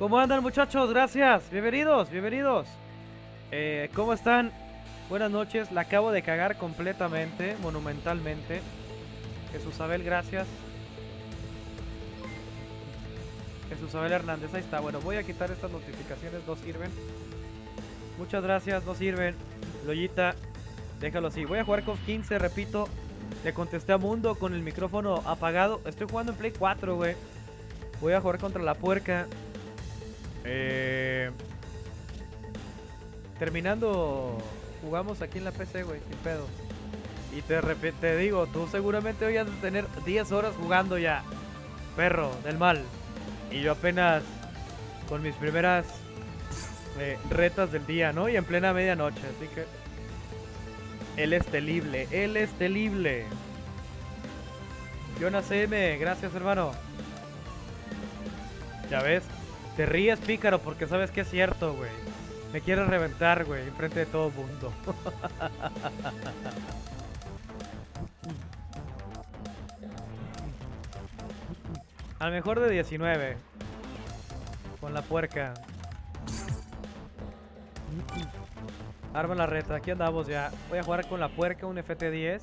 ¿Cómo andan muchachos? Gracias. Bienvenidos, bienvenidos. Eh, ¿Cómo están? Buenas noches. La acabo de cagar completamente, monumentalmente. Jesús Abel, gracias. Jesús Abel Hernández, ahí está. Bueno, voy a quitar estas notificaciones, no sirven. Muchas gracias, no sirven. Loyita, déjalo así. Voy a jugar con 15, repito. Le contesté a Mundo con el micrófono apagado. Estoy jugando en Play 4, güey. Voy a jugar contra la puerca. Eh... Terminando, jugamos aquí en la PC, güey, sin pedo. Y te, te digo, tú seguramente hoy has de tener 10 horas jugando ya. Perro, del mal. Y yo apenas con mis primeras eh, retas del día, ¿no? Y en plena medianoche, así que... Él es telible, él es telible. Jonas M, gracias hermano. Ya ves, te ríes pícaro porque sabes que es cierto, güey. Me quieres reventar, güey, enfrente de todo el mundo. Al mejor de 19. Con la puerca. Arma la reta, aquí andamos ya. Voy a jugar con la puerca, un FT10.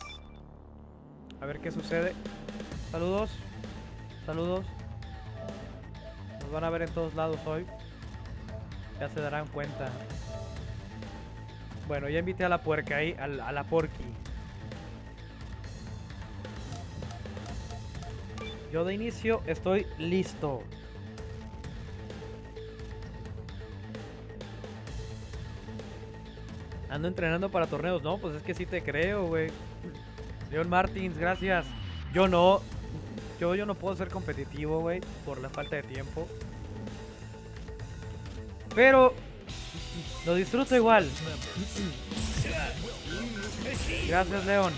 A ver qué sucede. Saludos. Saludos. Van a ver en todos lados hoy. Ya se darán cuenta. Bueno, ya invité a la puerca ahí, a la, a porqui. Yo de inicio estoy listo. Ando entrenando para torneos. No, pues es que sí te creo, güey. Leon Martins, gracias. Yo no. Yo, yo no puedo ser competitivo, güey, por la falta de tiempo. Pero lo disfruto igual. Gracias, León.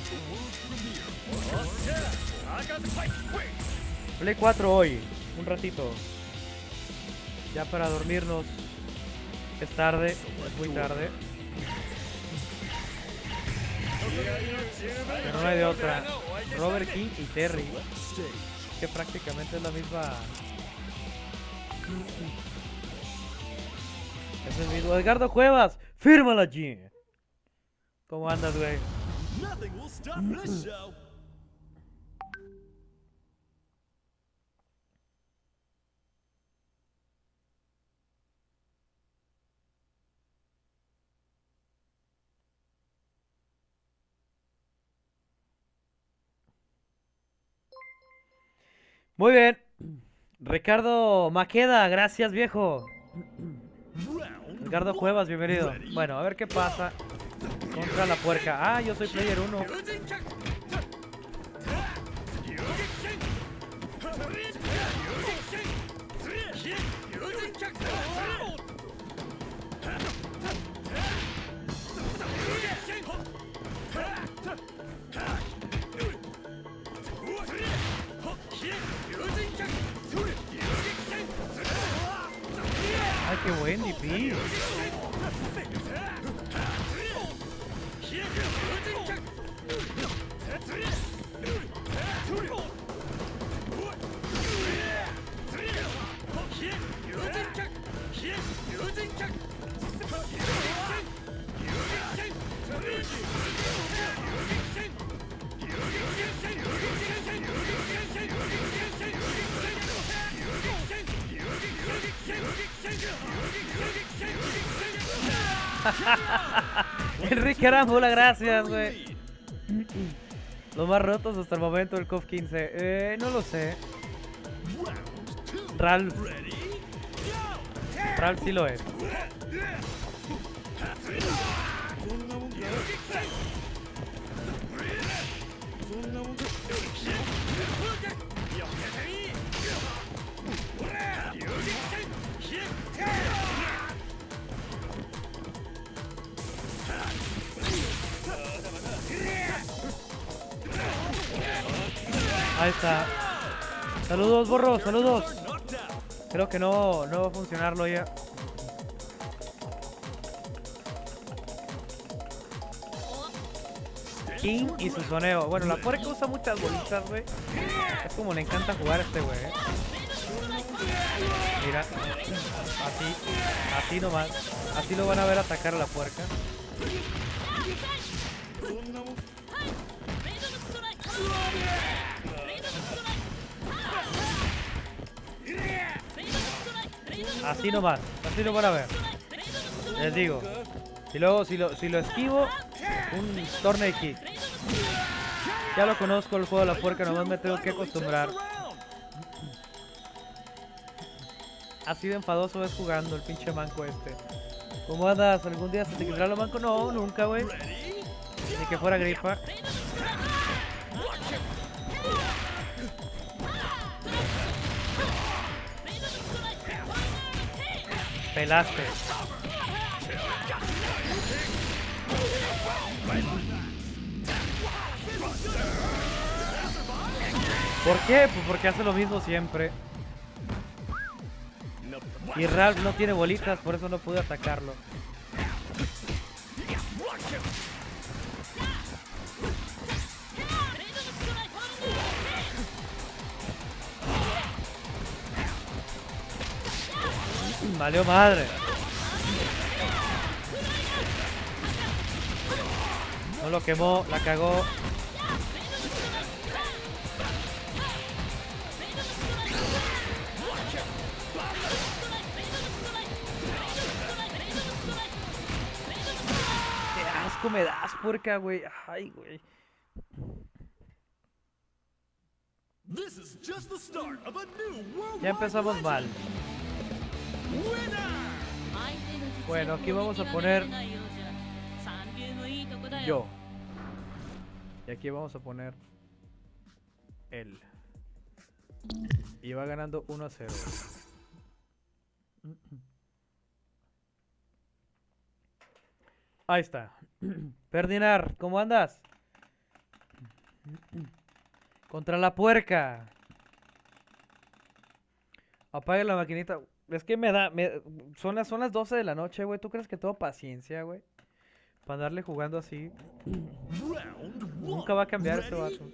Play 4 hoy, un ratito. Ya para dormirnos. Es tarde, es muy tarde. Pero no hay de otra. Robert King y Terry. Que prácticamente es la misma. Es el mismo. Edgardo Cuevas, fírmala allí. ¿Cómo andas, güey? Muy bien. Ricardo Maqueda, gracias viejo. Ricardo Cuevas, bienvenido. Bueno, a ver qué pasa contra la puerca. Ah, yo soy player 1. Ay, qué buen Enrique Arámbula, gracias, güey. Los más rotos hasta el momento del COF 15. Eh, no lo sé. Ralph. Ralph sí lo es. Borro, saludos. Creo que no, no va a funcionarlo ya. King y su soneo. Bueno, la puerca usa muchas bolitas, güey. Es como le encanta jugar a este güey. ¿eh? Mira, así, así nomás. Así lo van a ver atacar a la puerca. Así nomás, así lo van a ver. Les digo. Y luego, si lo, si lo esquivo, un torneo. Ya lo conozco el juego de la puerca, nomás me tengo que acostumbrar. Así de enfadoso es jugando el pinche manco este. ¿Cómo andas? ¿Algún día se te quitará lo manco? No, nunca, güey. Ni que fuera gripa. Pelaste. ¿Por qué? Pues porque hace lo mismo siempre. Y Ralph no tiene bolitas, por eso no pude atacarlo. Valió madre. No lo quemó, la cagó. Qué asco me das, puerca, güey. Ay, güey. This is just the start of a new worldwide Ya empezamos mal. Bueno, aquí vamos a poner yo. Y aquí vamos a poner él. Y va ganando 1 a 0. Ahí está. Perdinar, ¿cómo andas? Contra la puerca. Apaga la maquinita. Es que me da. me- son, las, son las 12 de la noche, güey. ¿Tú crees que tengo paciencia, güey? Para andarle jugando así. Nunca va a cambiar este vato.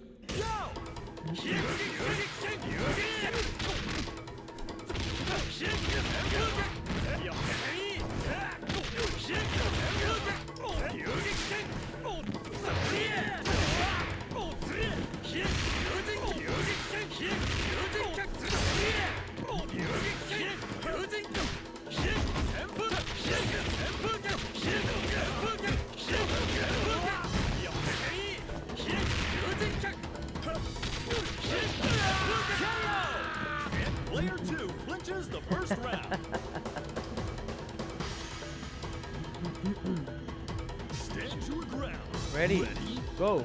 Ready, go.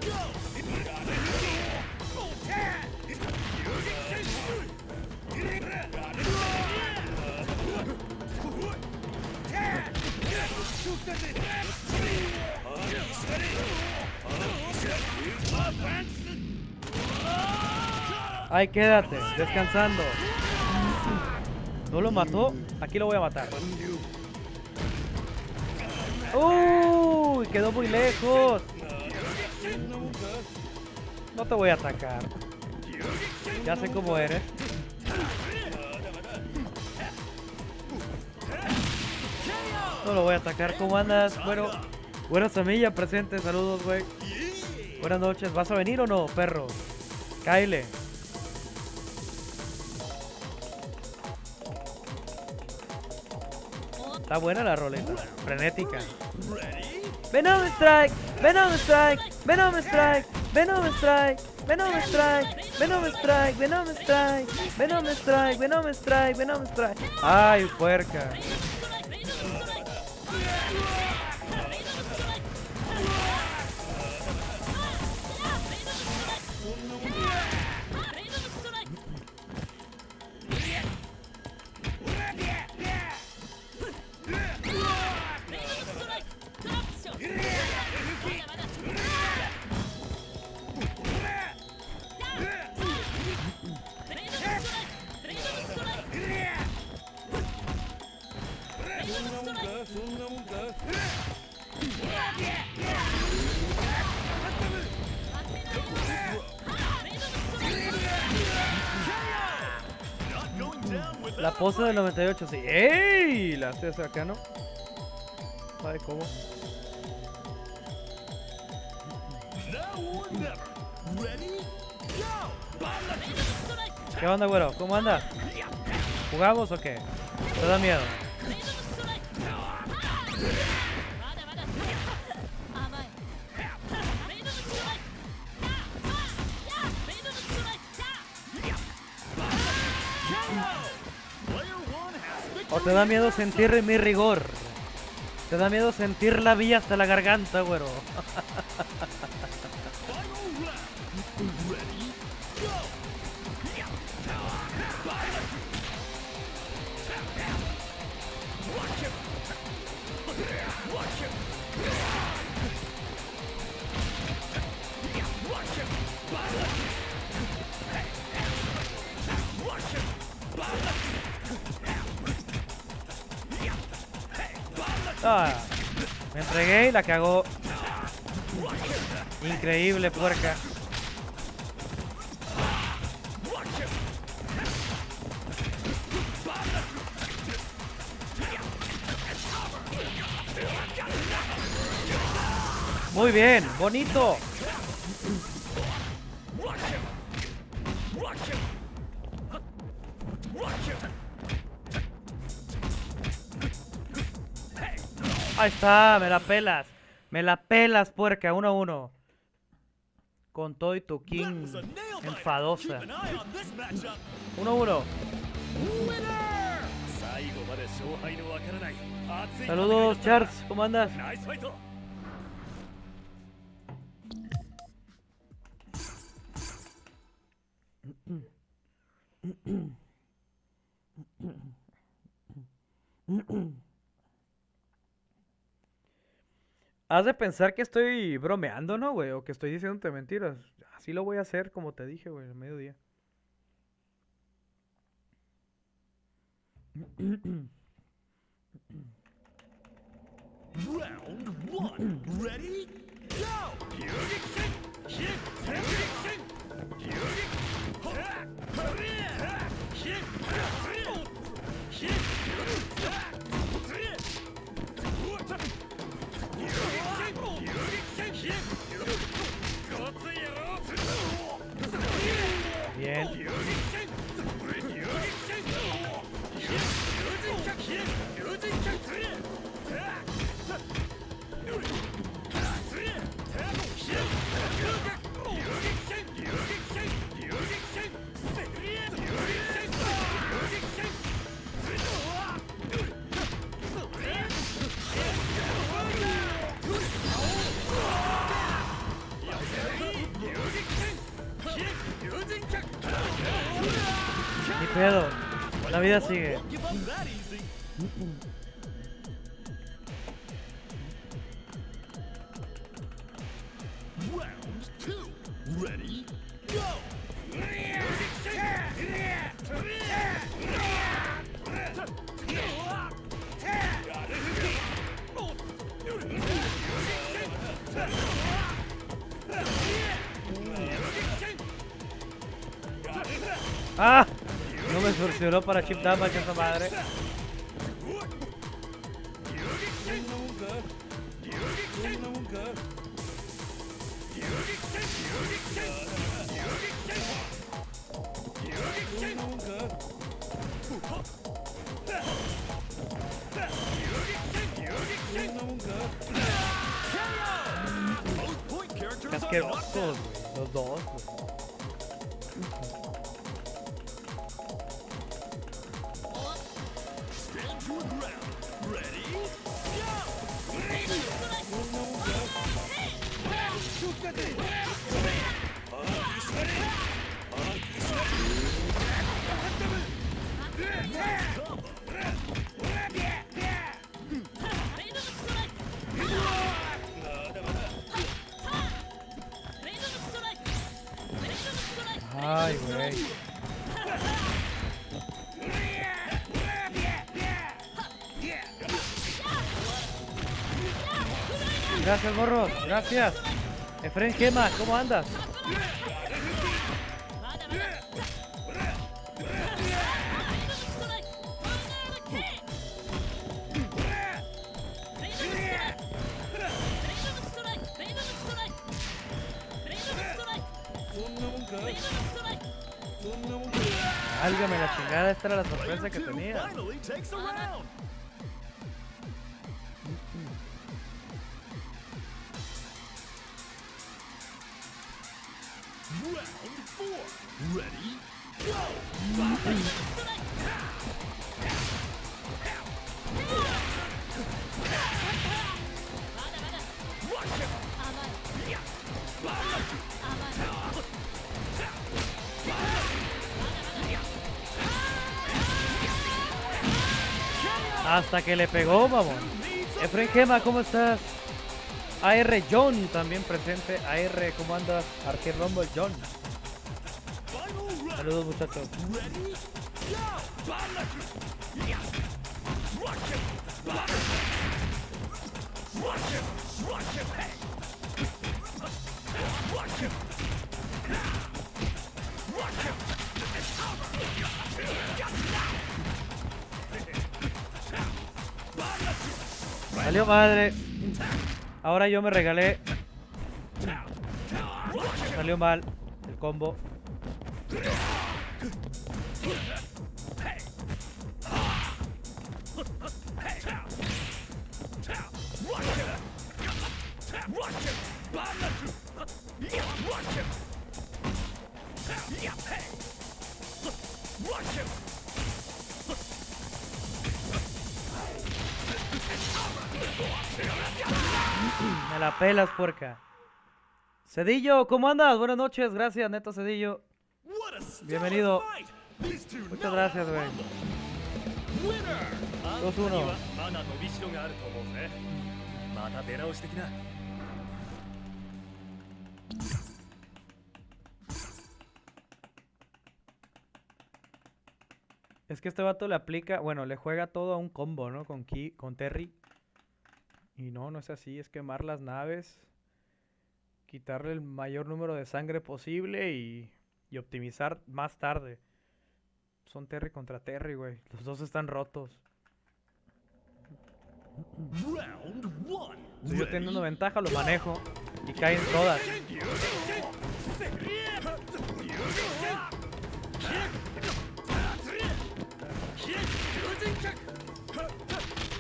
Ahí quédate, descansando. ¿No lo mató? Aquí lo voy a matar. ¡Uy! Quedó muy lejos. No te voy a atacar. Ya sé cómo eres. No lo voy a atacar. ¿Cómo andas? Bueno, buenas semillas presente. Saludos, güey. Buenas noches. ¿Vas a venir o no, perro? Kyle. Está buena la roleta. Frenética. Venom Strike, Venom Strike, Venom Strike, Venom Strike, Venom Strike, Venom Strike, Venom Strike, Venom Strike, Venom Strike, Venom Strike. Ay, puerca. Del 98, sí. ¡Ey! La acá, ¿no? Ay, ¿cómo? ¿Qué onda, güero? ¿Cómo anda? ¿Jugamos o qué? ¿Te da miedo? ¿O te da miedo sentir mi rigor? ¿Te da miedo sentir la vía hasta la garganta, güero? Muy bien, bonito. Ahí está, me la pelas. Me la pelas, puerca, uno a uno. Con todo y tu king Enfadosa. Uno a uno. Saludos, Charles, ¿cómo andas? Has de pensar que estoy bromeando, ¿no, güey? O que estoy diciéndote mentiras. Así lo voy a hacer, como te dije, güey, al mediodía. Round one. Ready? Go! Bien. La vida sigue. No me funcionó para chip damage esa madre. Both point Qué characters Gracias, morros. Gracias. Efren Gema, ¿cómo andas? Esta era la sorpresa que tenía. Que le pegó, vamos. Efren Gema, ¿cómo estás? AR John también presente. AR, ¿cómo andas? Rumble John. Saludos muchachos. Salió madre. Ahora yo me regalé. Salió mal el combo. Me la pelas, puerca. Cedillo, ¿cómo andas? Buenas noches, gracias, Neto Cedillo. Bienvenido. Muchas gracias, güey. 2-1. Es que este vato le aplica, bueno, le juega todo a un combo, ¿no? Con, Ki, con Terry. Y no, no es así, es quemar las naves, quitarle el mayor número de sangre posible y, y optimizar más tarde. Son Terry contra Terry, güey. Los dos están rotos. Round one. Si yo Ready? teniendo ventaja lo manejo y caen todas.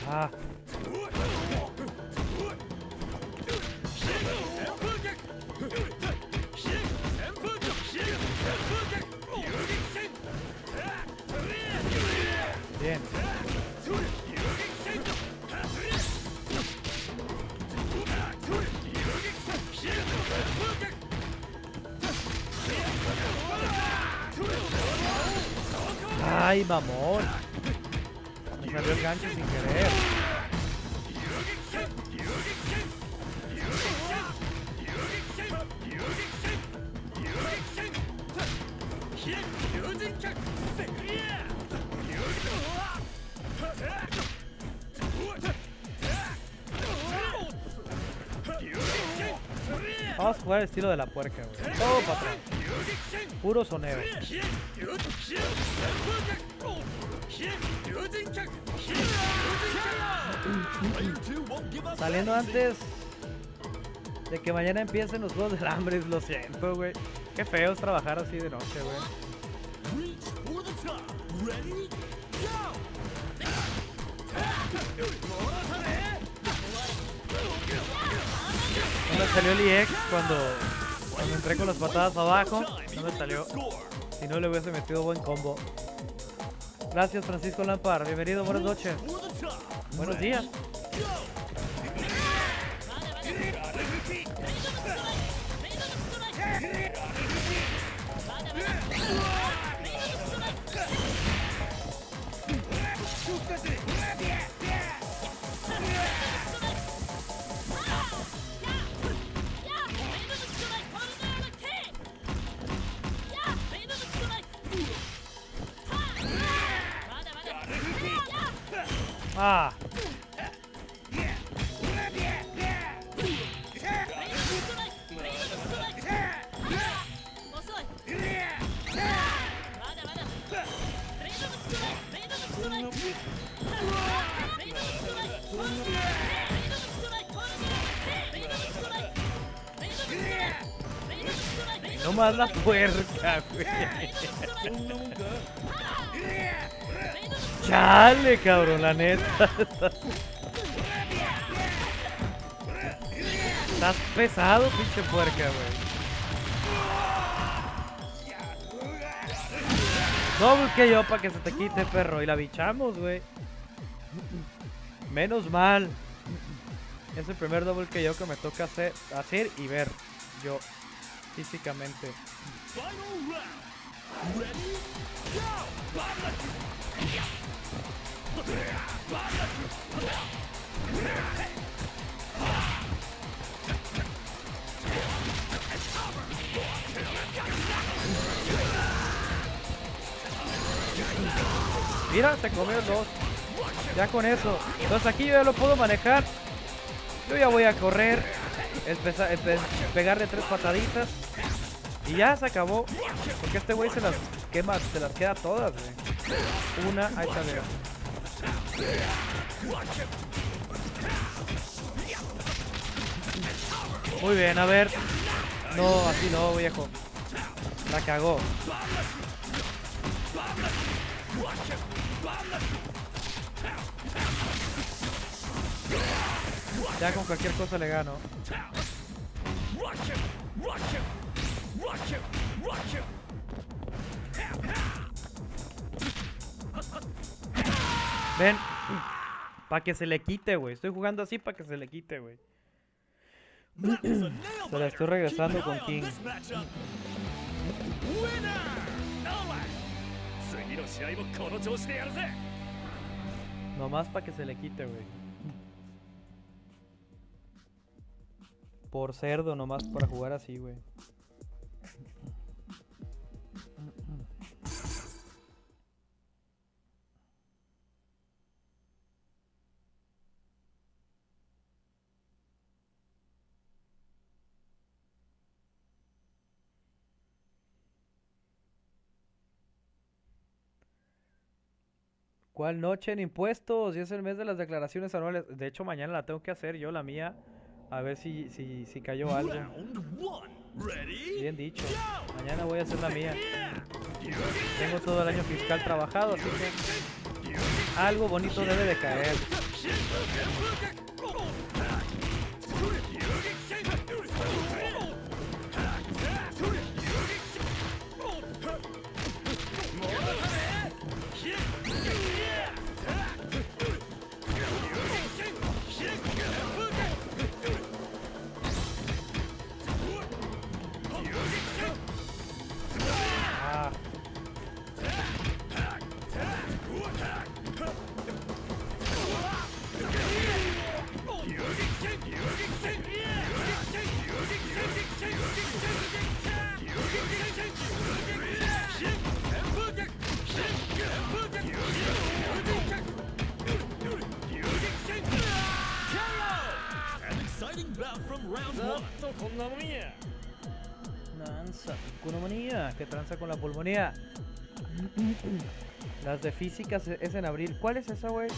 Ah, Ay, mamón. Me salió el gancho sin querer. Vamos a jugar el estilo de la puerca, güey. Todo para. Puro soneo. Saliendo antes de que mañana empiecen los juegos del hambre, lo siento, güey. Qué feo es trabajar así de noche, güey. Salió el EX cuando, entré con las patadas abajo. No me salió. Si no le hubiese metido buen combo. Gracias, Francisco Lampar. Bienvenido, buenas noches. Buenos días. Cabrón, la neta. Estás pesado, pinche puerca, güey. Doble que yo para que se te quite, perro. Y la bichamos, güey. Menos mal. Es el primer doble que yo que me toca hacer, hacer y ver. Yo, físicamente. Final! Mira, se comió dos. Ya con eso. Entonces aquí yo ya lo puedo manejar. Yo ya voy a correr. empezar- empe- pegarle tres pataditas. Y ya se acabó. Porque este güey se las quema, se las queda todas, güey. Una, ahí está. Muy bien, a ver. No, así no, viejo. La cagó. Ya con cualquier cosa le gano. Ven. Para que se le quite, güey. Estoy jugando así para que se le quite, güey. se la estoy regresando con King. Nomás para que se le quite, güey. Por cerdo, nomás para jugar así, güey. ¿Cuál noche en impuestos? Y es el mes de las declaraciones anuales. De hecho, mañana la tengo que hacer yo, la mía. A ver si, si, si cayó algo. Bien dicho. Mañana voy a hacer la mía. Tengo todo el año fiscal trabajado, así que algo bonito debe de caer. pulmonía. Nanza, pulmonía, que tranza con la pulmonía. Las de físicas es en abril. ¿Cuál es esa, güey?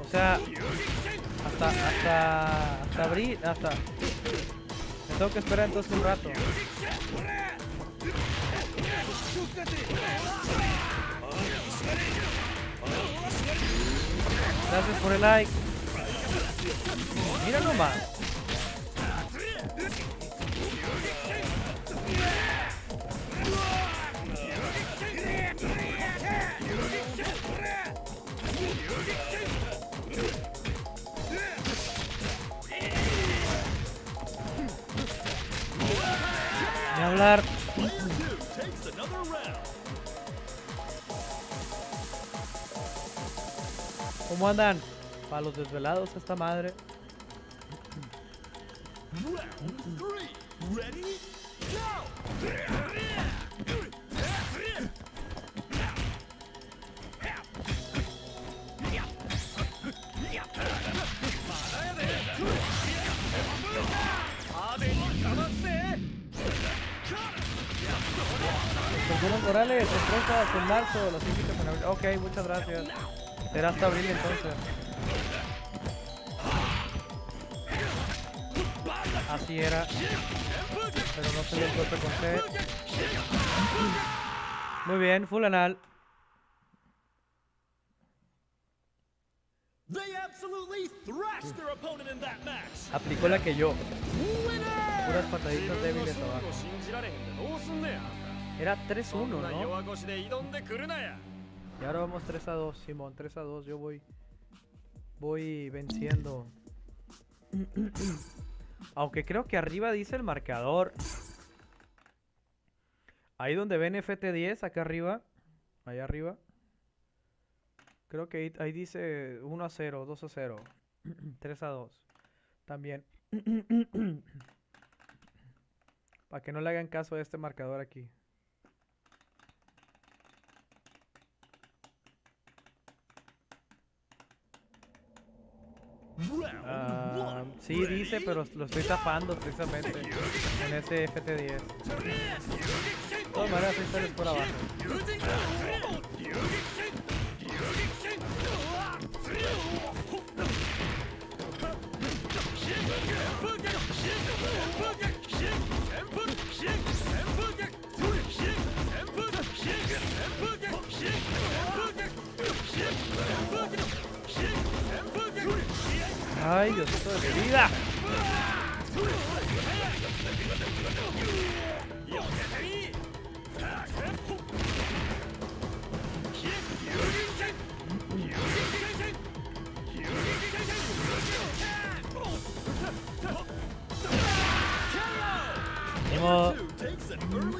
O sea, hasta, hasta, hasta abril, hasta... Me tengo que esperar entonces un rato. Gracias por el like. Mira nomás. Hablar. ¿Cómo andan? Para los desvelados esta madre. Morales, en marzo, los invito con. Ok, muchas gracias. Será hasta abril entonces. Así era. Pero no se le encuentra con C. Muy bien, full anal. Aplicó la que yo. Puras pataditas débiles abajo. Era 3-1, ¿no? Y ahora vamos 3 a 2, Simón, 3 a 2. Yo voy. Voy venciendo. Aunque creo que arriba dice el marcador. Ahí donde ven FT10, acá arriba. Allá arriba. Creo que ahí, ahí dice 1 a 0, 2 a 0. 3 a 2. También. Para que no le hagan caso a este marcador aquí. One. sí dice, pero lo estoy tapando precisamente en ese FT10. De todas maneras, ahí sales por abajo. Ay, Diosito de mi vida.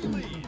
Ni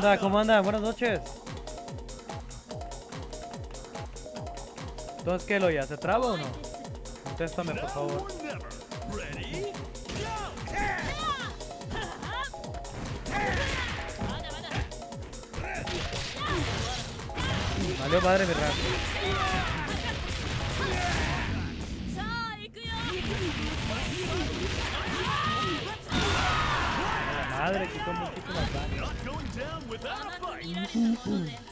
onda? ¿Cómo andan? Buenas noches. Entonces, ¿qué, Loya? ¿Se traba o no? Contéstame, por favor. Valió madre mi madre quitó muchísimas daños. without a fight. Mm-hmm.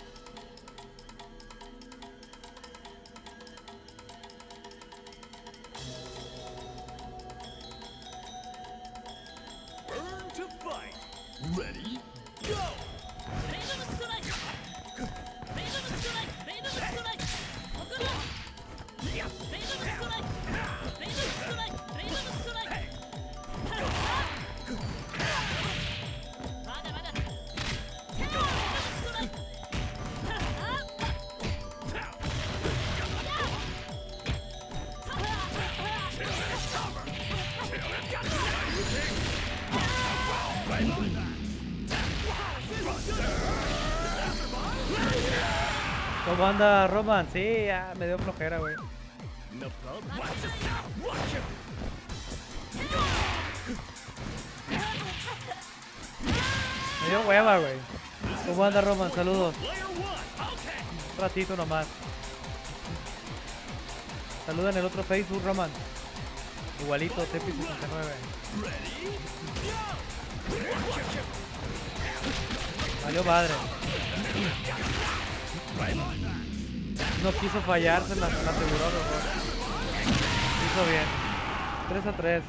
Roman? Sí, ya me dio flojera, güey. Me dio hueva, güey. ¿Cómo anda, Roman? Saludos. Un ratito nomás. Saluda en el otro Facebook, Roman. Igualito, Tepi69. Ready? Valió madre. No quiso fallar, se la, la aseguró, mejor. Hizo bien. 3 a 3.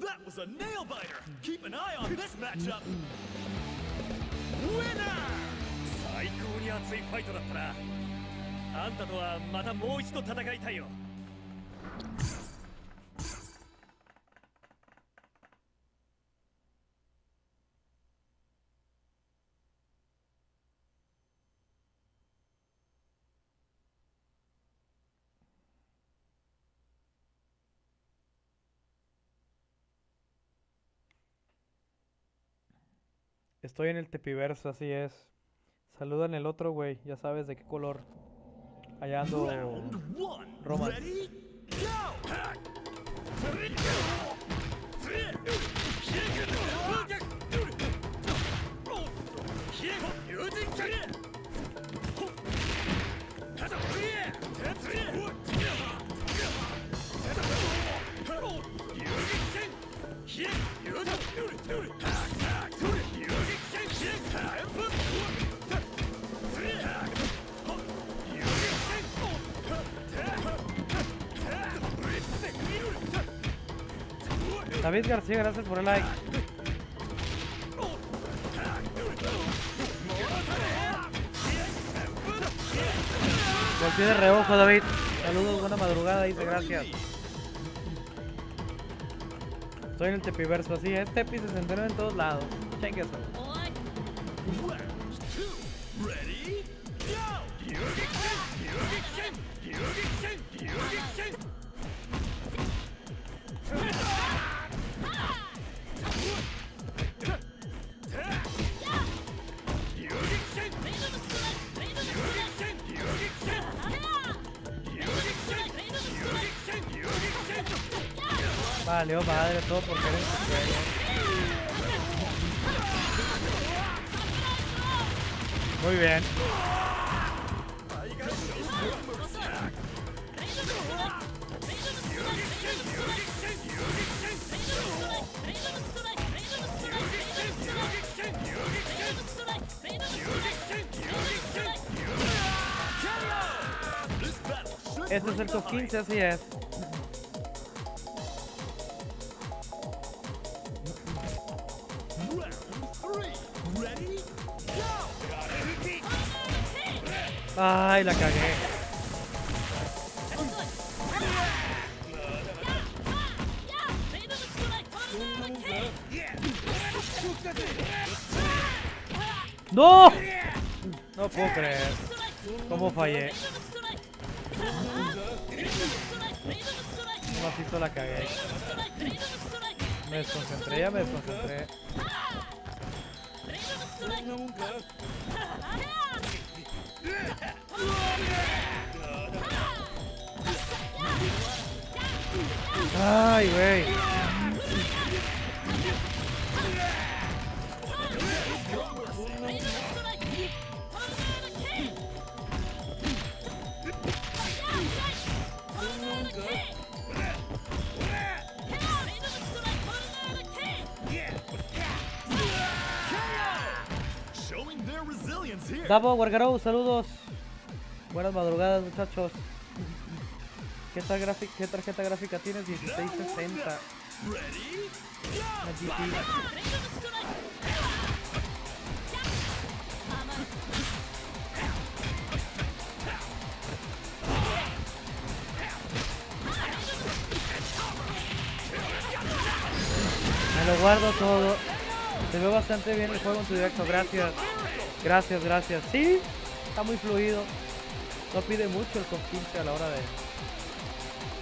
That was a nail biter. Keep an eye on this matchup. Winner! 最高に熱いファイトだったな。あんたとはまたもう一度戦いたいよ。 Estoy en el tepiverso, así es. Saluda en el otro, güey. Ya sabes de qué color. Allá ando. Roman. David García, gracias por el like. Golpeé de reojo, David. Saludos, buena madrugada, dice gracias. Estoy en el tepiverso, así es. Tepi se centró en todos lados. Cheque Vale, oh madre, todo por querer. Muy bien. Este es el top 15, así es. Ay, la cagué. ¡No! No puedo creer. ¿Cómo fallé? Macito la cagué. Me desconcentré, ya me desconcentré. Ay, güey. Davo, Wargarou, saludos. Buenas madrugadas, muchachos. ¿Qué, ¿Qué tarjeta gráfica tienes? 1660. Ready? Una GT. Me lo guardo todo. Se ve bastante bien el juego en tu directo. Gracias. Gracias, gracias. Sí, está muy fluido. No pide mucho el 15 a la hora de,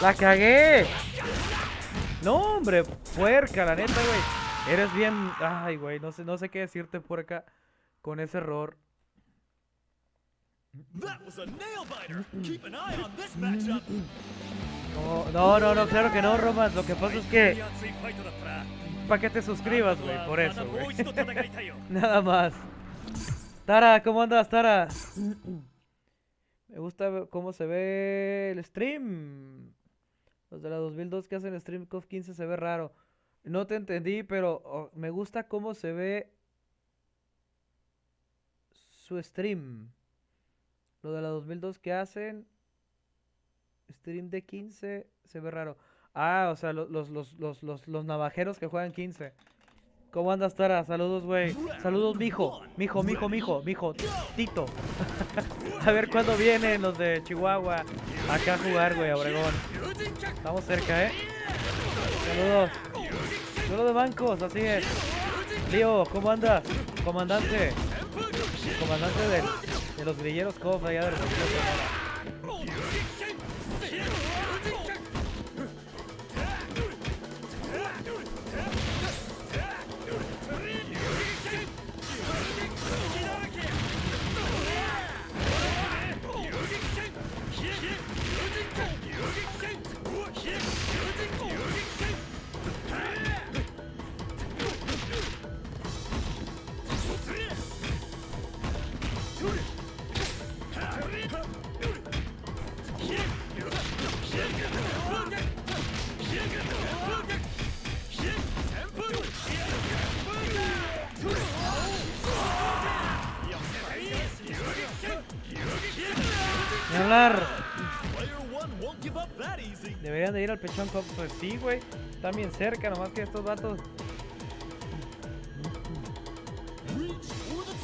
¡La cagué! No, hombre, puerca, la neta, güey. Eres bien... Ay, güey, no sé, no sé qué decirte, puerca, con ese error. No, no, no, no, claro que no, Roman. Lo que pasa es que... Para que te suscribas, güey, por eso, güey. Nada más. Tara, ¿cómo andas, Tara? Me gusta cómo se ve el stream. Los de la 2002 que hacen stream COF 15 se ve raro. No te entendí, pero me gusta cómo se ve su stream. Lo de la 2002 que hacen. Stream de 15 se ve raro. Ah, o sea, lo- los, los, los, los, los navajeros que juegan 15. ¿Cómo andas, Tara? Saludos, güey. Saludos, mijo. Mijo, mijo, mijo, mijo. Tito. a ver cuándo vienen los de Chihuahua acá a jugar, güey, a Obregón. Estamos cerca, ¿eh? Saludos. Duelo de bancos, así es. Lío, ¿cómo andas? Comandante. Comandante del- de los grilleros COF allá de Deberían de ir al Pechón Cup. Pues sí, güey. Están bien cerca, nomás que estos vatos.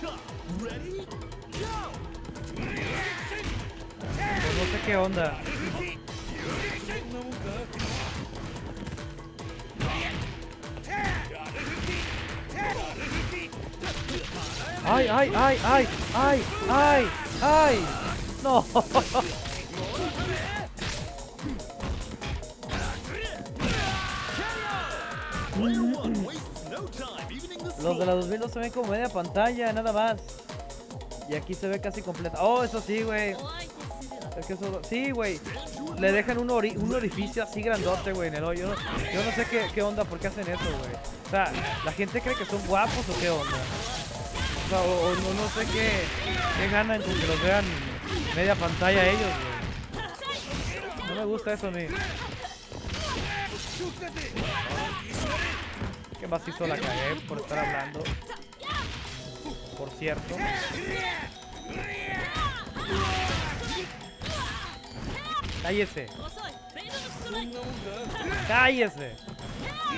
Top. Pues no sé qué onda. ¡Ay, ay, ay, ay! ¡Ay, ay, ay! No. Los de la 2000 se ven como media pantalla, nada más. Y aquí se ve casi completa. Oh, eso sí, güey. Es que eso... Sí, güey. Le dejan un, ori... un orificio así grandote, güey, en el hoyo. Yo no sé qué, onda, por qué hacen eso, güey. O sea, ¿la gente cree que son guapos o qué onda? O sea, o, no, sé qué, qué ganan con que los vean media pantalla ellos, güey. No me gusta eso ni. Qué macizo la cagué por estar hablando. Por cierto. Cállese. Cállese.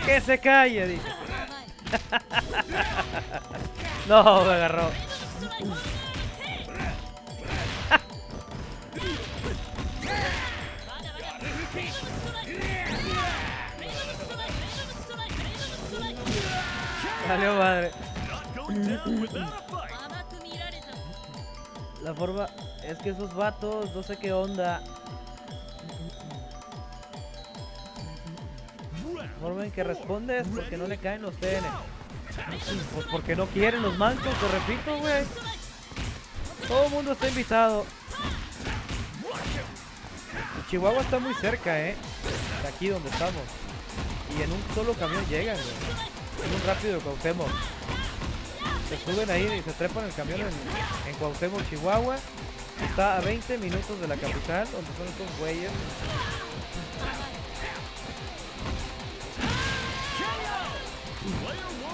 Que se calle, dije. no, me agarró. れた La forma es que esos vatos, no sé qué onda. La forma en que respondes porque no le caen los TN. Pues porque no quieren los mancos, te repito, güey. Todo el mundo está invitado. Chihuahua está muy cerca, eh. De aquí donde estamos. Y en un solo camión llegan. Un rápido Cuauhtémoc. Se suben ahí y se trepan el camión en, en Chihuahua. Está a 20 minutos de la capital, donde son estos güeyes.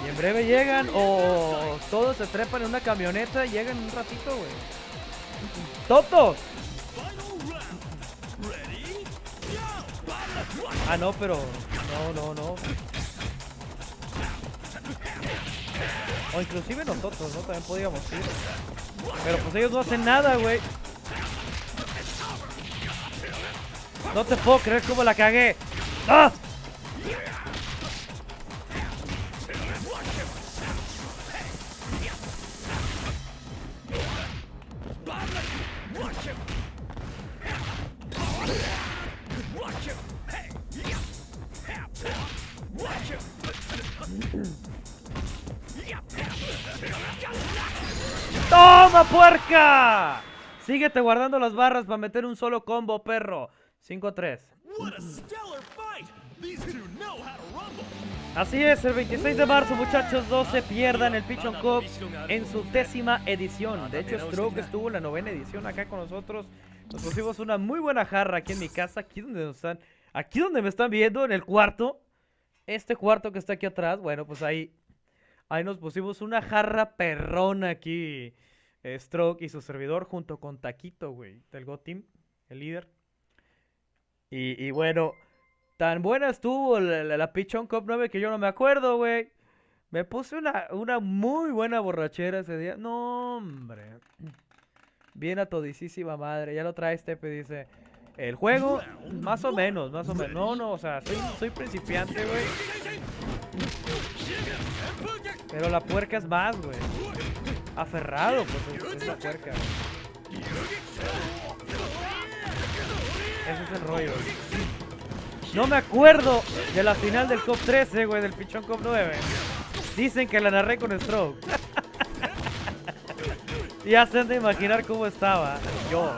Y en breve llegan o todos se trepan en una camioneta y llegan un ratito, güey. Go! Ah, no, pero... No, no, no. O inclusive nosotros, ¿no? También podíamos ir. Pero pues ellos no hacen nada, güey. No te puedo creer cómo la cagué. ¡Ah! ¡Toma, puerca! Síguete guardando las barras para meter un solo combo, perro. 5-3. What a stellar fight! These two know how to rumble. Así es, el 26 de marzo, muchachos, no se pierdan el Pichon Cup en su décima edición. De hecho, Stroke estuvo en la novena edición acá con nosotros. Nos pusimos una muy buena jarra aquí en mi casa, aquí donde nos están, aquí donde me están viendo, en el cuarto. Este cuarto que está aquí atrás, bueno, pues ahí, ahí nos pusimos una jarra perrona aquí. Eh, Stroke y su servidor junto con Taquito, güey, del Go Team, el líder. Y, bueno, tan buena estuvo la, la, Pichón Cup 9 que yo no me acuerdo, güey. Me puse una, una muy buena borrachera ese día. No, hombre. Bien a todisísima madre. Ya lo trae Stepe, dice. El juego, más o menos, más o menos. No, no, o sea, soy, soy principiante, güey. Pero la puerca es más, güey. Aferrado, pues es, es la puerca. Ese es el rollo. No me acuerdo de la final del COP 13, güey, del Pichón COP 9. Dicen que la narré con Stroke. se han de imaginar cómo estaba yo.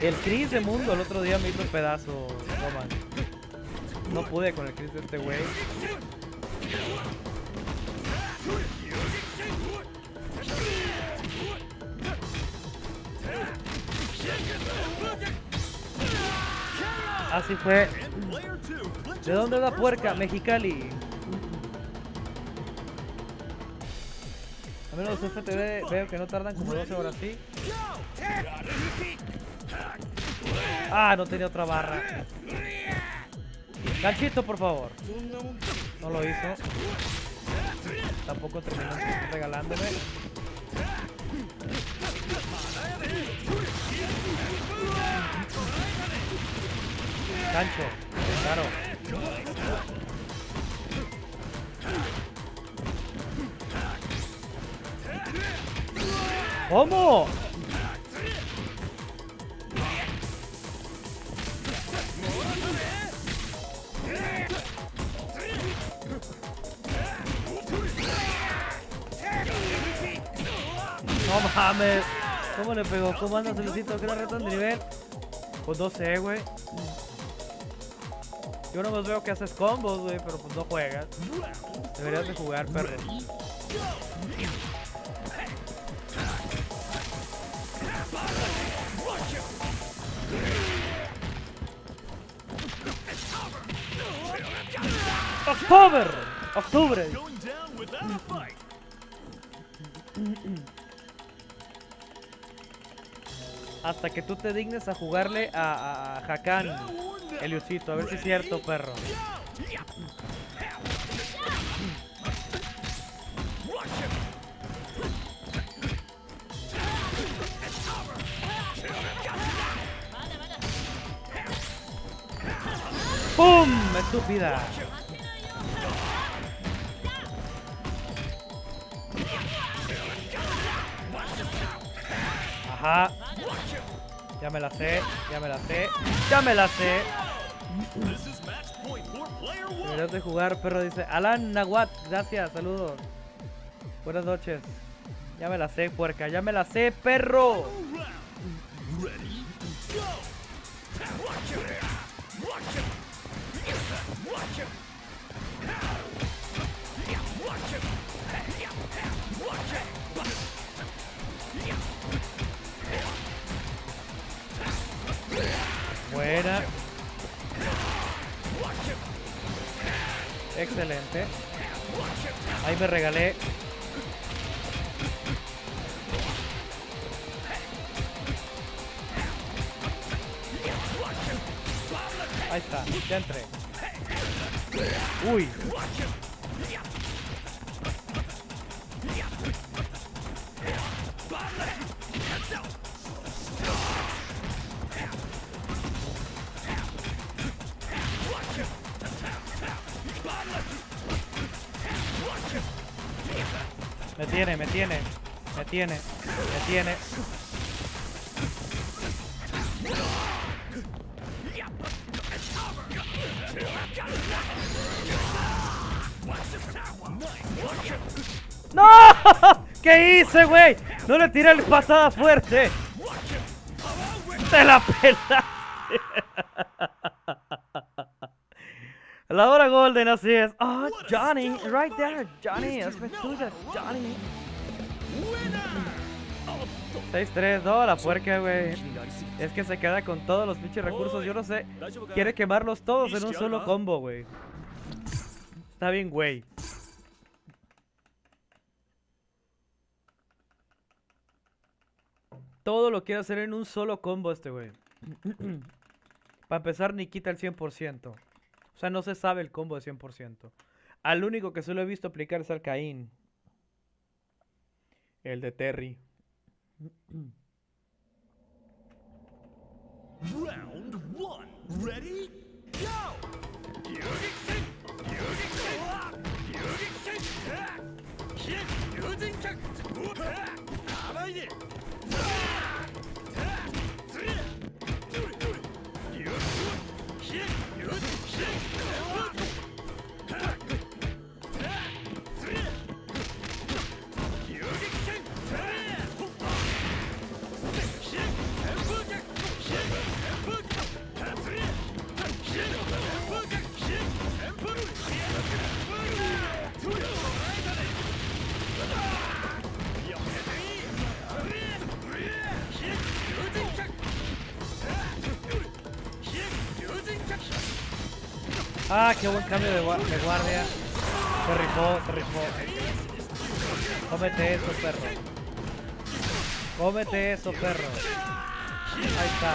El Chris de Mundo el otro día me hizo un pedazo. No pude con el Chris de este güey. Así fue. ¿De dónde es la puerca? Mexicali. A menos los FTV veo que no tardan como 12 horas, ¿sí? Ah, no tenía otra barra. Ganchito, por favor. No lo hizo. Tampoco terminó regalándome. Gancho, claro. ¿Cómo? Mames. ¿Cómo le pegó? ¿Cómo anda Celecito? ¿Qué le retan de nivel? Pues no sé, güey. Yo no veo que haces combos, güey, pero pues no juegas. Deberías de jugar, perro. ¡October! ¡Octubre! Hasta que tú te dignes a jugarle a, a, Hakan, Eliusito. A ver si es cierto, perro. ¡Pum! ¡Estúpida! Ajá. Ya me la sé, ya me la sé, ya me la sé. Deberías de jugar, perro, dice. Alan Nahuat, gracias, saludos. Buenas noches. Ya me la sé, puerca, ya me la sé, perro. Excelente. Ahí me regalé. Ahí está, ya entré. Uy. Tiene, me tiene, me tiene. ¡No! ¿Qué hice, güey? No le tiré la pasada fuerte. Te la pelaste. La hora golden, así es. Oh, Johnny, right there. Johnny, es tuya, Johnny. 6-3, no, la puerca, güey. Es que se queda con todos los pinches recursos, yo no sé. Quiere quemarlos todos en un solo combo, güey. Está bien, güey. Todo lo quiere hacer en un solo combo este, güey. Para empezar, ni quita el 100%. O sea, no se sabe el combo de 100%. Al único que solo he visto aplicar es al Caín. El de Terry. Round one. Ready? Go! Ah, qué buen cambio de, gua- de guardia. Se rifó, se rifó. Cómete eso, perro. Cómete eso, perro. Ahí está.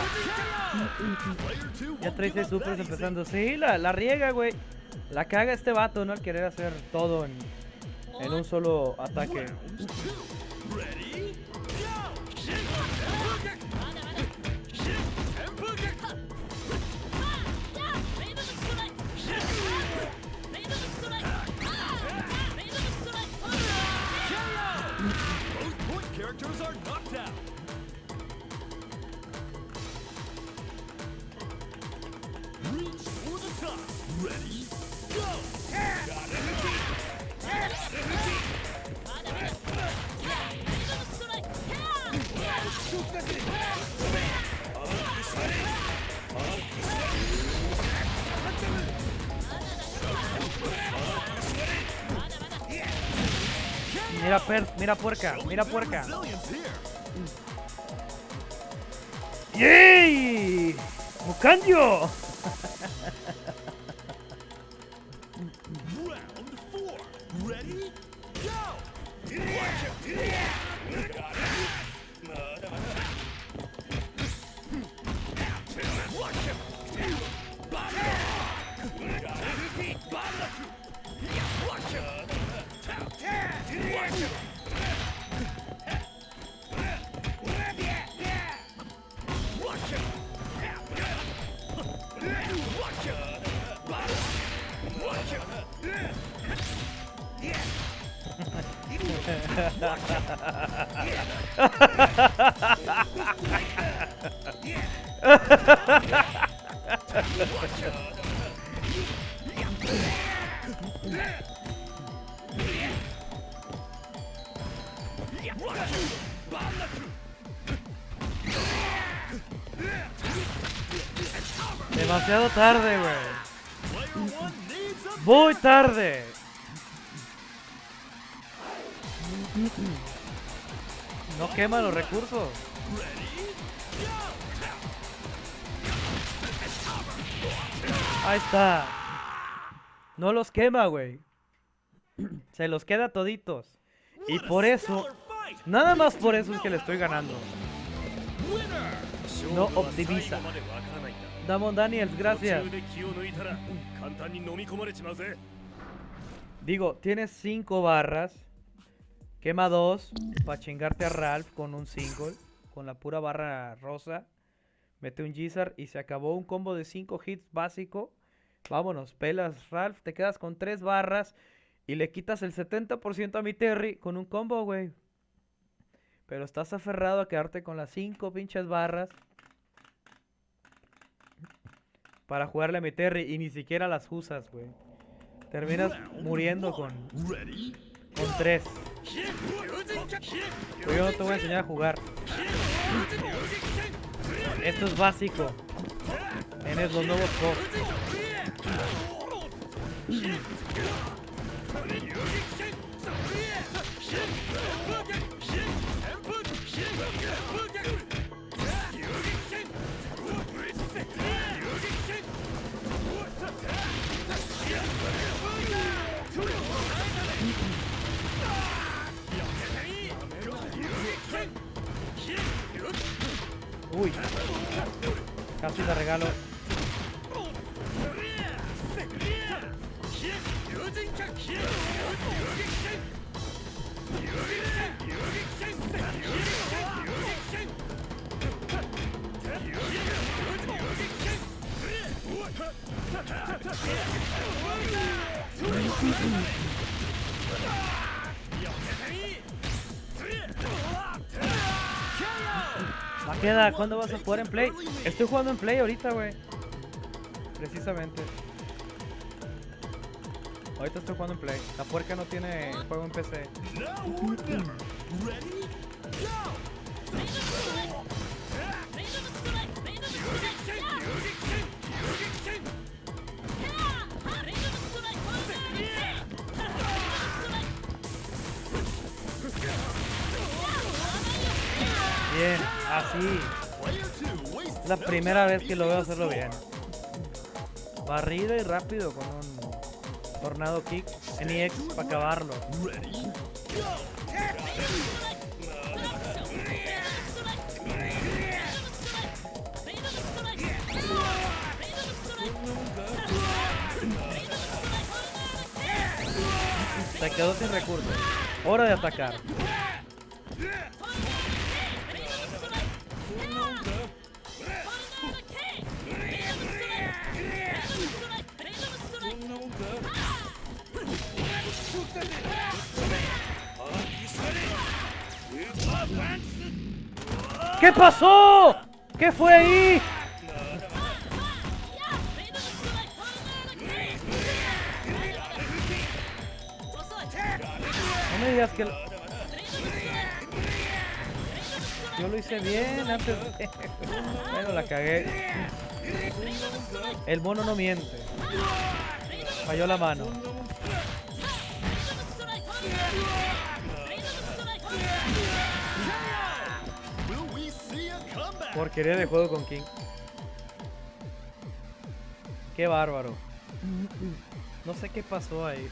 Ya trae seis supers empezando. Sí, la, la riega, güey. La caga este vato, ¿no? Al querer hacer todo en, en un solo ataque. Mira, per, mira puerca, mira puerca. ¡Yay! ¡Mucandio! Tarde, güey. Muy tarde. No quema los recursos. Ahí está. No los quema, güey. Se los queda toditos. Y por eso, nada más por eso es que le estoy ganando. No optimiza. Damon Daniels, gracias. Digo, tienes 5 barras. Quema 2 para chingarte a Ralph con un single. Con la pura barra rosa. Mete un Gizar y se acabó un combo de 5 hits básico. Vámonos, pelas Ralph. Te quedas con 3 barras. Y le quitas el 70% a mi Terry con un combo, güey. Pero estás aferrado a quedarte con las 5 pinches barras. Para jugarle a mi Terry. Y ni siquiera las usas, güey. Terminas muriendo con, con 3. Pero yo no te voy a enseñar a jugar. Esto es básico. Tienes los nuevos Cogs. Casi te regalo. Maqueda, ¿cuándo vas a jugar en Play? Estoy jugando en Play ahorita, güey. Precisamente. Ahorita estoy jugando en Play. La puerca no tiene juego en PC. Primera vez que lo veo hacerlo bien. Barrido y rápido con un tornado kick en EX para acabarlo. Se quedó sin recursos. Hora de atacar. ¿Qué pasó? ¿Qué fue ahí? No me digas que... lo- Yo lo hice bien antes. Bueno, la cagué. El mono no miente. Falló la mano. Porquería de juego con King. Qué bárbaro. No sé qué pasó ahí.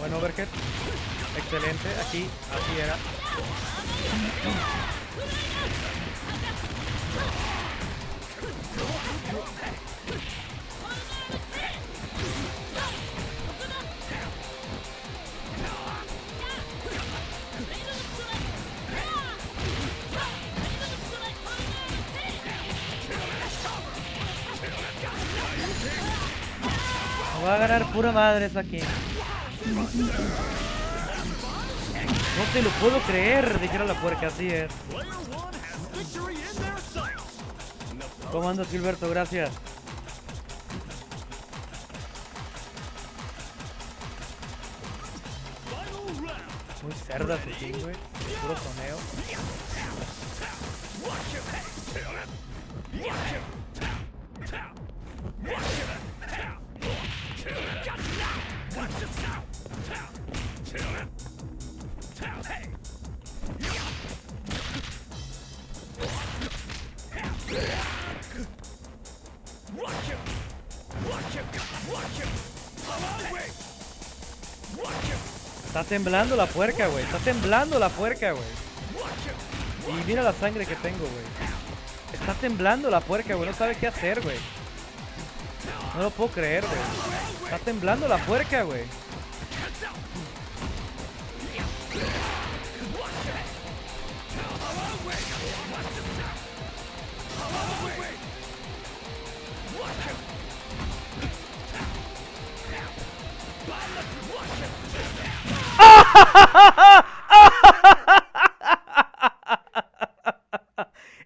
Bueno, Overhead. Excelente. Aquí, así era. Va a ganar pura madre esa aquí. No te lo puedo creer, dijera la puerca, así es. ¿Cómo andas, Gilberto? Gracias. Muy cerda su güey. Puro soneo. Temblando la puerca, güey. Está temblando la puerca, güey. Y mira la sangre que tengo, güey. Está temblando la puerca, güey. No sabe qué hacer, güey. No lo puedo creer, güey. Está temblando la puerca, güey.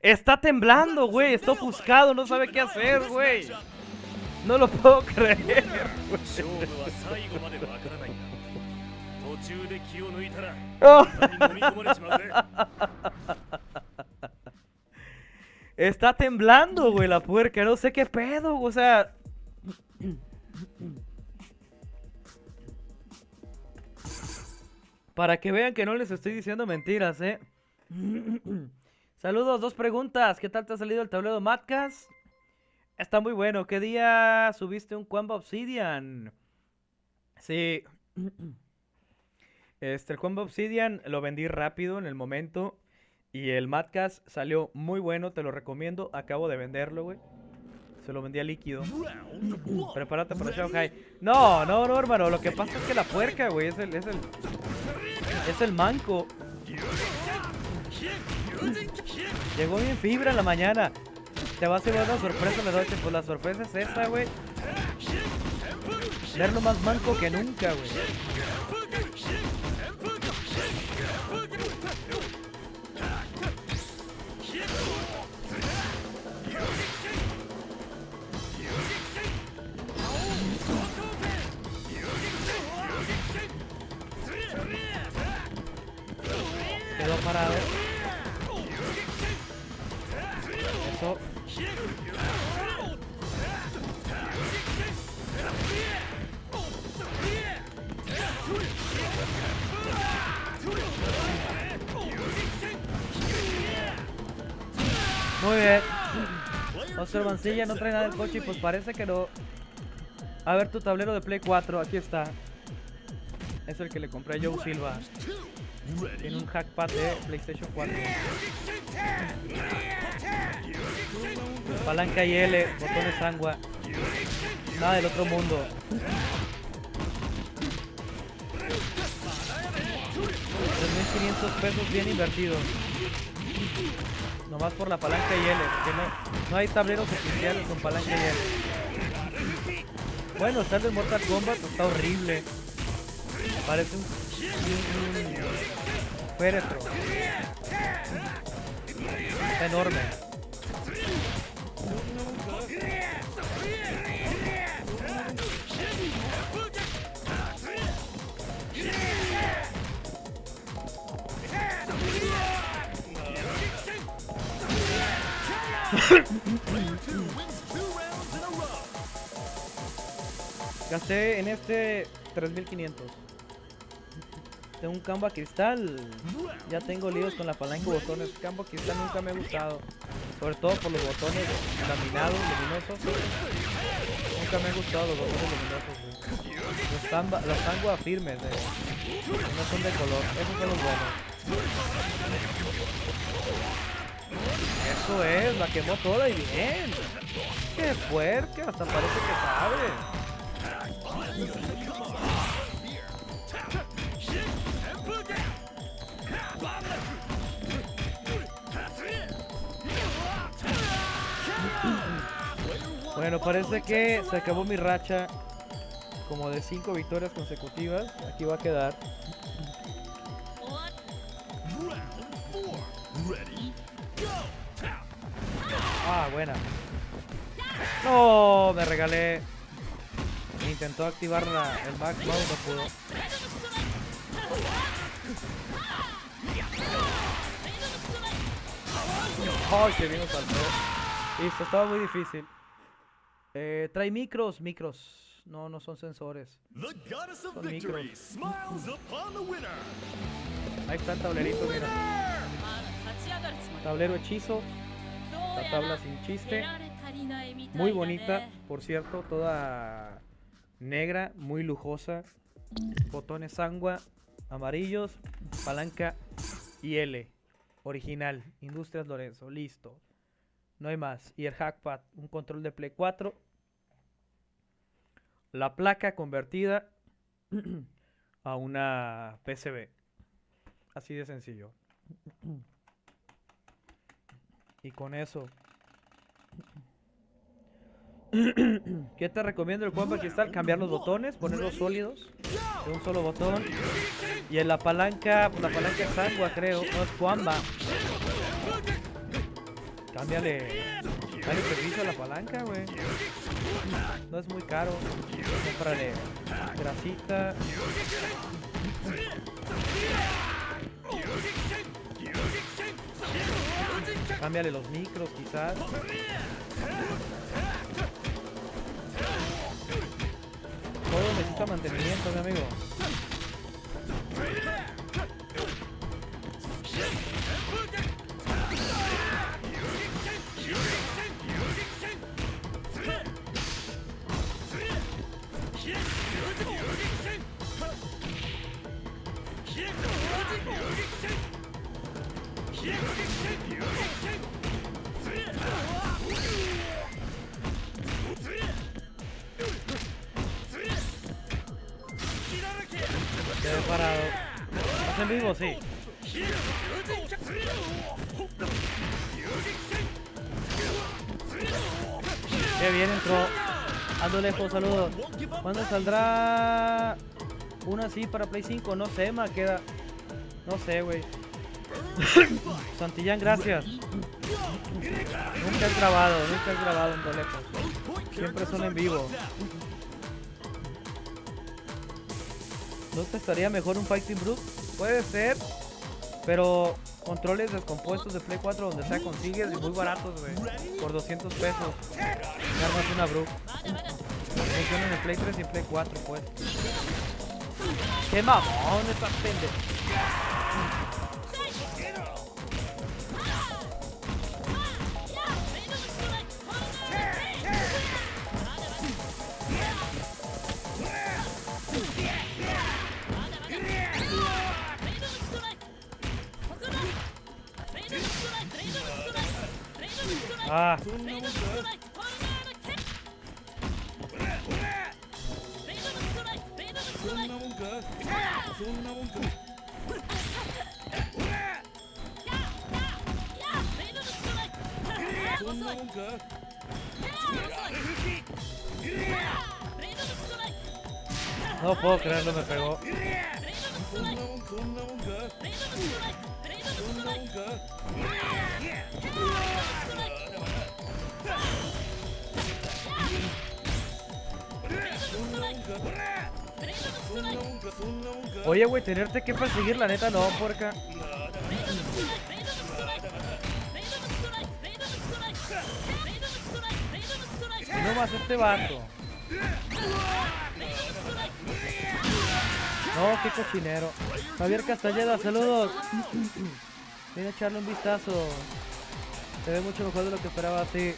Está temblando, güey. Está ofuscado, no sabe qué hacer, güey. No lo puedo creer. Está temblando, güey, la puerca. No sé qué pedo. O sea, Para que vean que no les estoy diciendo mentiras, ¿eh? Saludos, dos preguntas. ¿Qué tal te ha salido el tablero Matcas? Está muy bueno. ¿Qué día subiste un Quamba Obsidian? Sí. Este, el combo Obsidian lo vendí rápido en el momento. Y el Madcast salió muy bueno, te lo recomiendo. Acabo de venderlo, güey. Se lo vendí a líquido. Prepárate para Shanghai. No, no, no, hermano. Lo que pasa es que la puerca, güey, es el, es el. Es el manco. Llegó bien fibra en la mañana. Te va a hacer una sorpresa la noche. Pues la sorpresa es esta, güey. Verlo más manco que nunca, güey. Eso. Muy bien. Oscar Mancilla no trae nada del coche y pues parece que no. A ver tu tablero de Play 4, aquí está. Es el que le compré a Joe Silva. Tiene un hackpad de PlayStation 4. Palanca y L, botones sangua. Nada del otro mundo. 3.500 pesos bien invertidos. Nomás por la palanca y L, porque no, no hay tableros oficiales con palanca y L. Bueno, está el de Mortal Kombat, está horrible. Parece un féretro. Está enorme. Gasté en este 3500. Tengo un Canva cristal. Ya tengo líos con la palanca y botones. Canva cristal nunca me ha gustado. Sobre todo por los botones laminados, luminosos. Nunca me han gustado los botones luminosos. güey. Los, tamba, los firmes, eh. no son de color. Esos son los buenos. Eso es, la quemó toda y bien. Qué fuerte, hasta parece que sabe. Bueno, parece que se acabó mi racha como de 5 victorias consecutivas. Aquí va a quedar. Ah, buena. No, me regalé. Intentó activar la, el back no pudo. Ay, que bien saltó. Listo, estaba muy difícil. Eh, trae micros, micros. No, no son sensores. Son micros. Ahí está el tablerito, mira. Tablero hechizo. La tabla sin chiste. Muy bonita, por cierto, toda negra, muy lujosa. Botones angua, amarillos, palanca y L. Original, Industrias Lorenzo, listo. No hay más. Y el hackpad, un control de Play 4 la placa convertida a una PCB. Así de sencillo. Y con eso ¿Qué te recomiendo el Juanpa Cristal? Cambiar los botones, ponerlos sólidos de un solo botón. Y en la palanca, la palanca es Sangua, creo, no es Juanba. Cámbiale, dale servicio a la palanca, güey. No es muy caro. Cómprale grasita. Cámbiale los micros, quizás. Todo necesita mantenimiento, mi amigo. Parado. ¿Estás en vivo? Sí. Qué bien entró. Ando lejos, saludos. ¿Cuándo saldrá una así para Play 5? No sé, ma, queda. No sé, güey. Santillán, gracias. Nunca has grabado, nunca has grabado en lejos. Siempre son en vivo. ¿No te estaría mejor un Fighting Brute? Puede ser, pero controles descompuestos de Play 4 donde sea consigues y muy baratos, güey. Por 200 pesos. Y armas una Brute. Funcionan en Play 3 y en Play 4, pues. ¡Qué mamón esta pendeja! か no puedo creerlo, me pegó. Oye, güey, tenerte que perseguir, la neta, no, puerca. Y no más este vato. No, qué cochinero. Javier Castañeda, saludos. Vine a echarle un vistazo. Se ve mucho mejor de lo que esperaba, sí.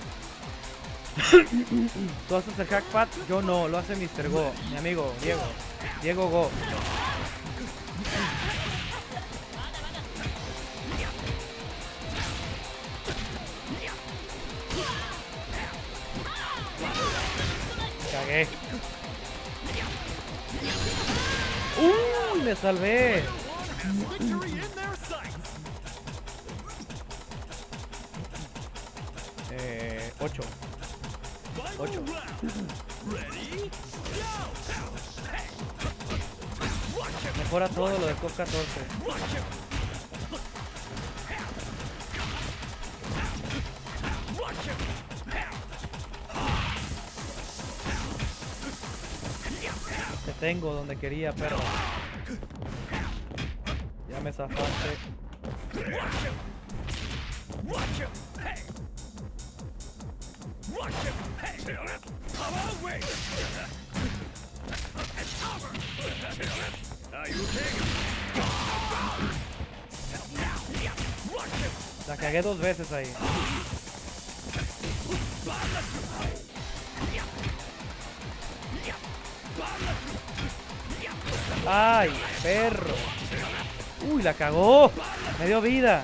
¿Tú haces el hackpad? Yo no, lo hace Mr. Go, mi amigo, Diego. Diego Go. Cagué. ¡Uy! Me salvé. Eh, 8. Final Ocho. round. Ready? Mejora todo lo de COP 14. Te tengo donde quería, perro. Ya me zafaste. La cagué dos veces ahí. ¡Ay, perro! ¡Uy, la cagó! ¡Me dio vida!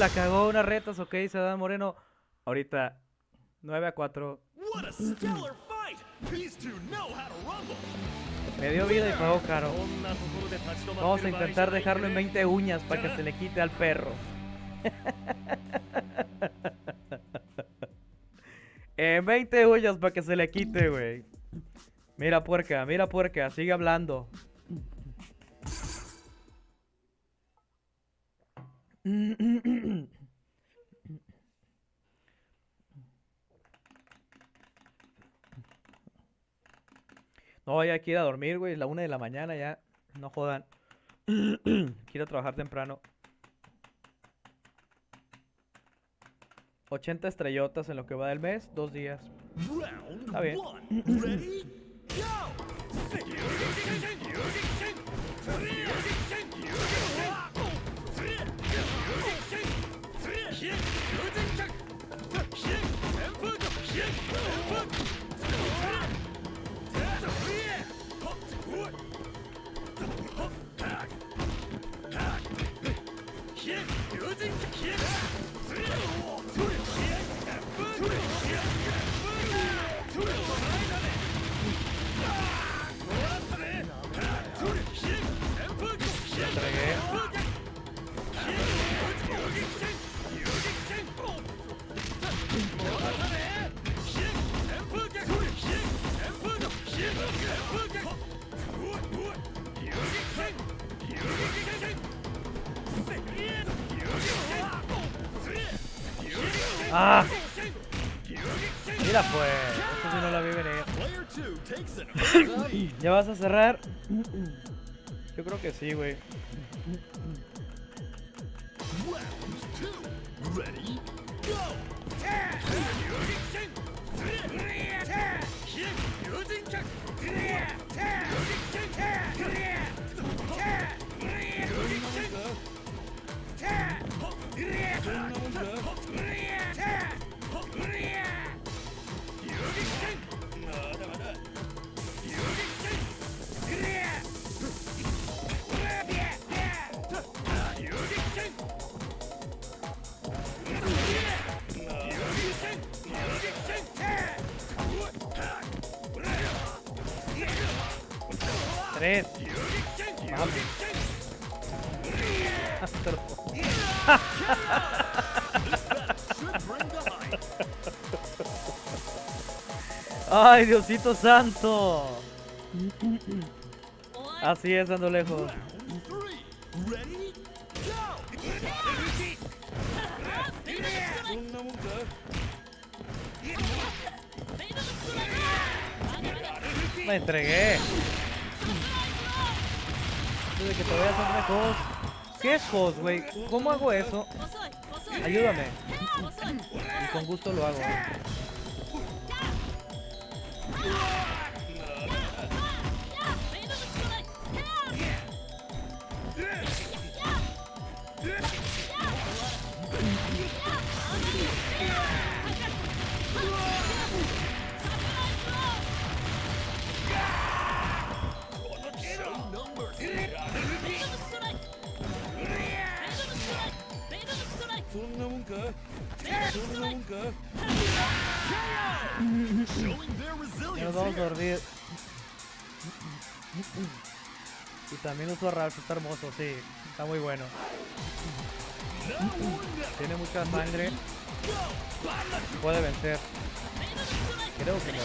la cagó unas retas, ok, Sadán Moreno. Ahorita, 9 a 4. Me dio vida y pagó caro. Vamos a intentar dejarlo en 20 uñas para que se le quite al perro. en 20 uñas para que se le quite, güey. Mira puerca, mira puerca, sigue hablando. No, ya hay que ir a dormir, güey. La una de la mañana ya. No jodan. Quiero trabajar temprano. 80 estrellotas en lo que va del mes, dos días. Está bien. Look! ¡Ah! Mira pues, esto sí no lo vi venir. ¿Ya vas a cerrar? Yo creo que sí, güey. ¡Ay, Diosito santo! Así es, ando lejos. Me entregué de que te vayas a lejos. ¿Qué es host, güey? ¿Cómo hago eso? Ayúdame. Y con gusto lo hago. Wey. 格，雄中格。Nos vamos a dormir. Y también uso Ralph, está hermoso, sí, está muy bueno. Tiene mucha sangre. Puede vencer. Creo que me va.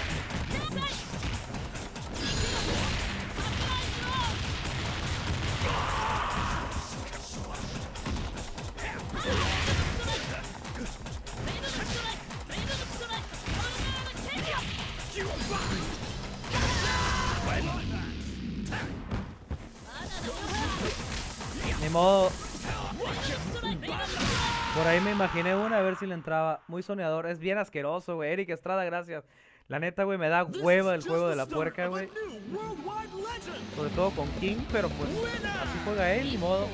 imaginé una a ver si le entraba. Muy soñador, es bien asqueroso, güey. Eric Estrada, gracias. La neta, güey, me da hueva el juego de la puerca, güey. Sobre todo con King, pero pues así juega él, ni modo.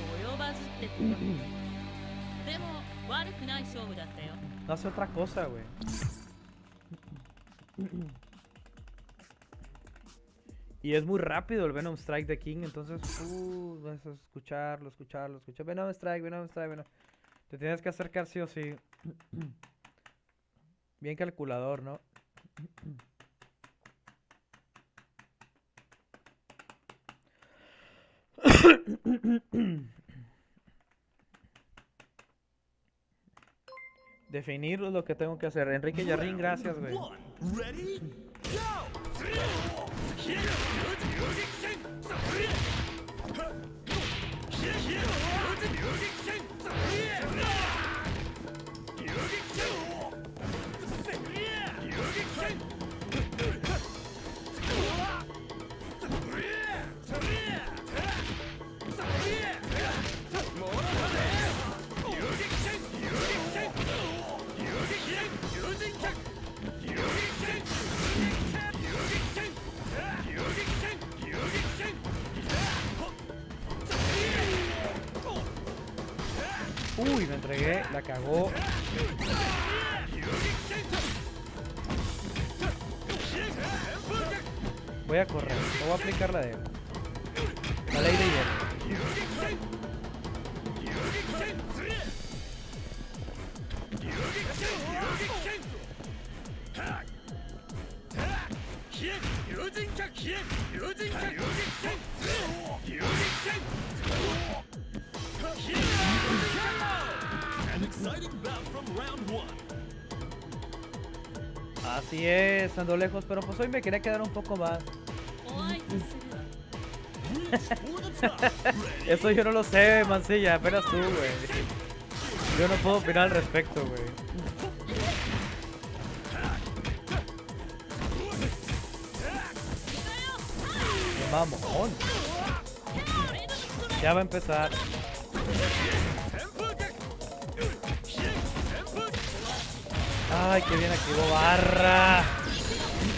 No hace otra cosa, güey. Y es muy rápido el Venom Strike de King, entonces, uh, vas a escucharlo, escucharlo, escucharlo. Venom Strike, Venom Strike, Venom. Te tienes que acercar sí o sí. Bien calculador, ¿no? Definir lo que tengo que hacer. Enrique Yarrín, gracias, güey. entregué, la cagó. Voy a correr, no voy a aplicar la de... estando lejos, pero pues hoy me quería quedar un poco más. Eso yo no lo sé, mancilla, apenas tú, güey. Yo no puedo opinar al respecto, güey. Vamos. Ya va a empezar. Ay, que bien activó barra.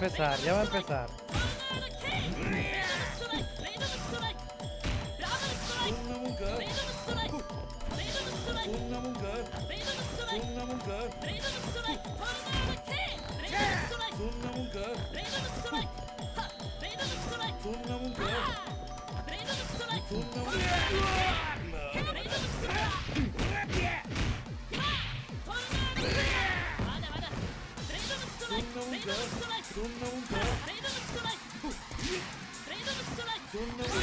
empezar, ya va a empezar. そんなもんかそんなもんか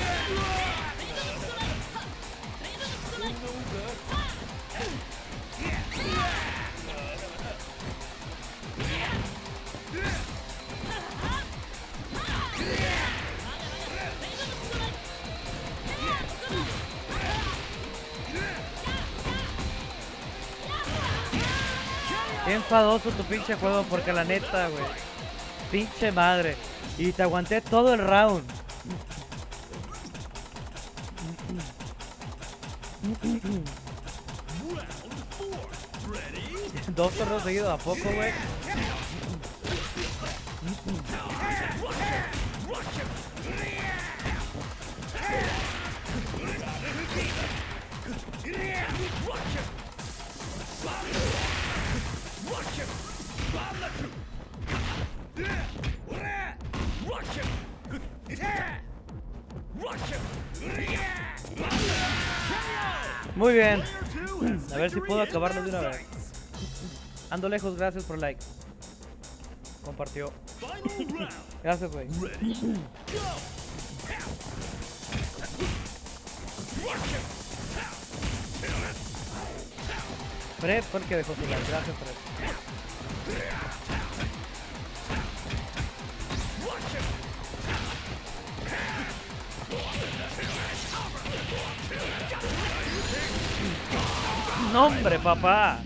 そんなもんか Enfadoso tu pinche juego porque la neta, güey. Pinche madre. Y te aguanté todo el round. Dos torneos seguidos, ¿a poco, güey? Puedo acabarlo de una vez. Ando lejos, gracias por like. Compartió. Gracias, güey. Fred fue el que dejó su like. Gracias, Fred. ¡No, hombre, papá!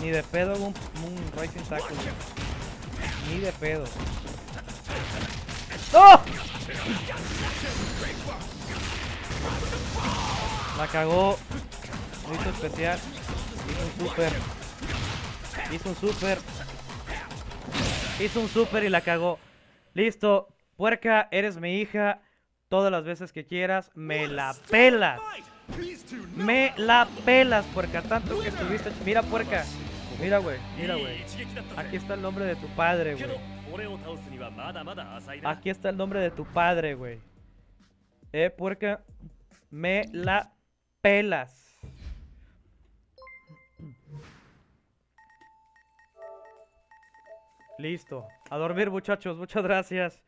Ni de pedo un, un Rising Tackle. Ni de pedo. ¡No! La cagó. Lo hizo especial. Hizo super. Hizo un super. Hizo un super y la cagó. Listo. Puerca, eres mi hija. Todas las veces que quieras, me la pelas. Me la pelas, puerca. Tanto que estuviste. Mira, puerca. Mira, güey. Mira, güey. Aquí está el nombre de tu padre, güey. Aquí está el nombre de tu padre, güey. Eh, puerca. Me la pelas. Listo. A dormir, muchachos. Muchas gracias.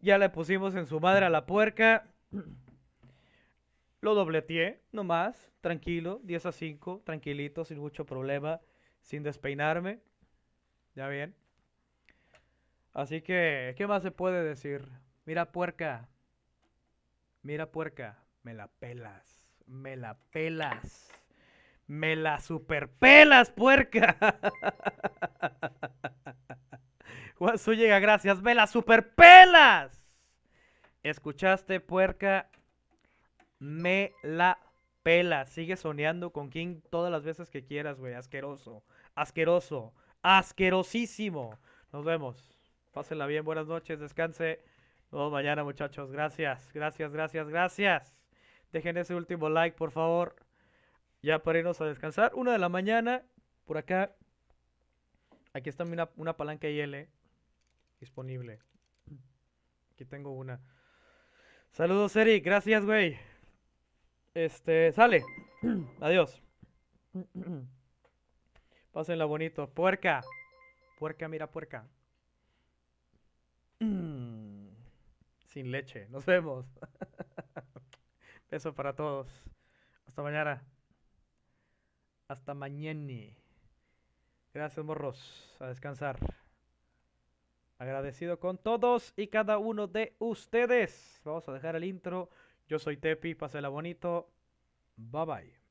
Ya le pusimos en su madre a la puerca. Lo dobleteé, nomás. Tranquilo. 10 a 5. Tranquilito, sin mucho problema. Sin despeinarme. Ya bien. Así que, ¿qué más se puede decir? Mira, puerca. Mira, puerca. Me la pelas. Me la pelas. Me la superpelas, puerca. Juan llega, gracias. Me la superpelas. ¿Escuchaste, puerca? Me la pelas. Sigue soñando con King todas las veces que quieras, güey. Asqueroso. Asqueroso. Asquerosísimo. Nos vemos. Pásenla bien. Buenas noches. Descanse. Nos vemos mañana, muchachos. Gracias. Gracias, gracias, gracias. Dejen ese último like, por favor. Ya para irnos a descansar. Una de la mañana. Por acá. Aquí está una, una palanca IL disponible. Aquí tengo una. Saludos, Eric. Gracias, güey. Este, sale. Adiós. Pásenla bonito. Puerca. Puerca, mira, puerca. Sin leche. Nos vemos. Beso para todos. Hasta mañana. Hasta mañana. Gracias, morros. A descansar. Agradecido con todos y cada uno de ustedes. Vamos a dejar el intro. Yo soy Tepi. Pásela bonito. Bye bye.